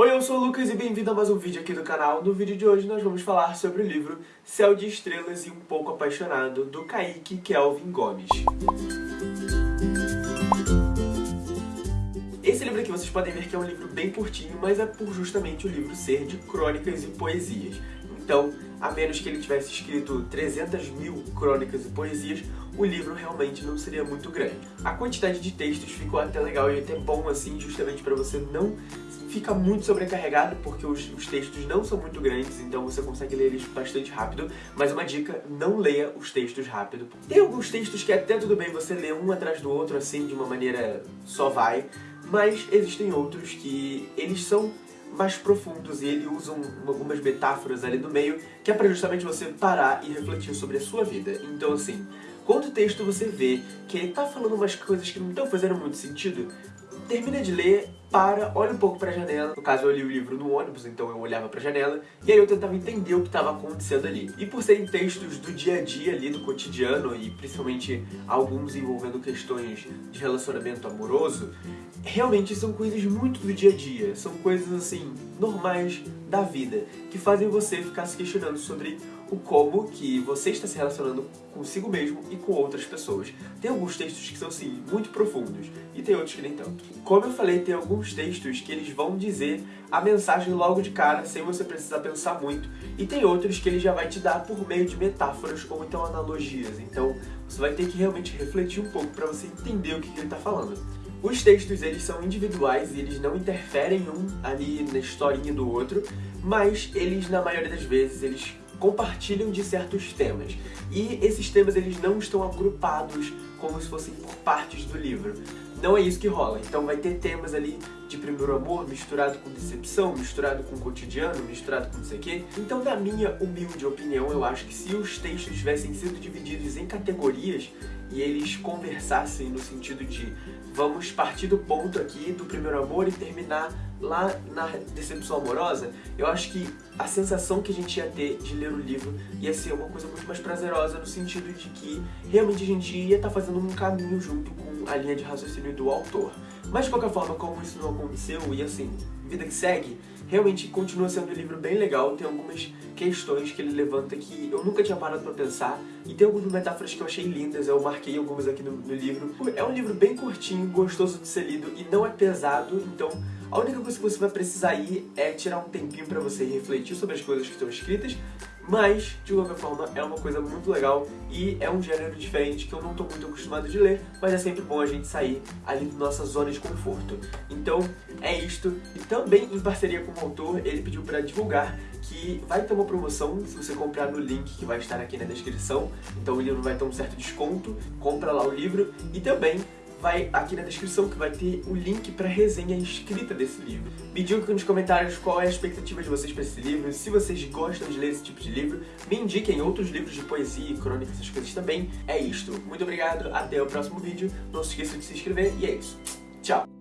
Oi, eu sou o Lucas e bem-vindo a mais um vídeo aqui do canal. No vídeo de hoje nós vamos falar sobre o livro Céu de Estrelas e um Pouco Apaixonado, do Kaique Kelvin Gomes. Esse livro aqui vocês podem ver que é um livro bem curtinho, mas é por justamente o livro ser de crônicas e poesias. Então, a menos que ele tivesse escrito 300 mil crônicas e poesias, o livro realmente não seria muito grande. A quantidade de textos ficou até legal e até bom assim, justamente para você não ficar muito sobrecarregado, porque os, os, textos não são muito grandes, então você consegue ler eles bastante rápido, mas uma dica, não leia os textos rápido. Tem alguns textos que até tudo bem você ler um atrás do outro, assim, de uma maneira só vai, mas existem outros que eles são mais profundos e ele usa algumas metáforas ali no meio que é para justamente você parar e refletir sobre a sua vida. Então assim, quando o texto você vê que ele tá falando umas coisas que não estão fazendo muito sentido, termina de ler, para, olha um pouco pra janela. No caso, eu li o livro no ônibus, então eu olhava pra janela, e aí eu tentava entender o que estava acontecendo ali. E por serem textos do dia a dia ali, do cotidiano, e principalmente alguns envolvendo questões de relacionamento amoroso, realmente são coisas muito do dia a dia. São coisas, assim, normais da vida, que fazem você ficar se questionando sobre o como que você está se relacionando consigo mesmo e com outras pessoas. Tem alguns textos que são, assim, muito profundos, e tem outros que nem tanto. Como eu falei, tem alguns textos que eles vão dizer a mensagem logo de cara, sem você precisar pensar muito, e tem outros que ele já vai te dar por meio de metáforas ou então analogias. Então, você vai ter que realmente refletir um pouco para você entender o que, que ele está falando. Os textos, eles são individuais e eles não interferem um ali na historinha do outro, mas eles, na maioria das vezes, eles compartilham de certos temas. E esses temas eles não estão agrupados como se fossem por partes do livro. Não é isso que rola. Então vai ter temas ali de primeiro amor misturado com decepção, misturado com cotidiano, misturado com não sei o quê. Então, na minha humilde opinião, eu acho que se os textos tivessem sido divididos em categorias e eles conversassem no sentido de vamos partir do ponto aqui do primeiro amor e terminar lá na decepção amorosa, eu acho que a sensação que a gente ia ter de ler o livro ia ser uma coisa muito mais prazerosa no sentido de que realmente a gente ia estar tá fazendo um caminho junto com a linha de raciocínio do autor. Mas de qualquer forma, como isso não aconteceu, e assim, vida que segue, realmente continua sendo um livro bem legal, tem algumas questões que ele levanta que eu nunca tinha parado pra pensar, e tem algumas metáforas que eu achei lindas, eu marquei algumas aqui no, no livro. É um livro bem curtinho, gostoso de ser lido, e não é pesado, então a única coisa que você vai precisar ir é tirar um tempinho pra você refletir sobre as coisas que estão escritas, mas, de qualquer forma, é uma coisa muito legal e é um gênero diferente que eu não estou muito acostumado de ler, mas é sempre bom a gente sair ali da nossa zona de conforto. Então, é isto. E também, em parceria com o autor, ele pediu para divulgar que vai ter uma promoção se você comprar no link que vai estar aqui na descrição. Então o livro vai ter um certo desconto, compra lá o livro. E também vai aqui na descrição que vai ter o link para resenha escrita desse livro. Me digam aqui nos comentários qual é a expectativa de vocês para esse livro, se vocês gostam de ler esse tipo de livro, me indiquem outros livros de poesia e crônica, essas coisas também. É isto. Muito obrigado, até o próximo vídeo, não se esqueça de se inscrever e é isso. Tchau!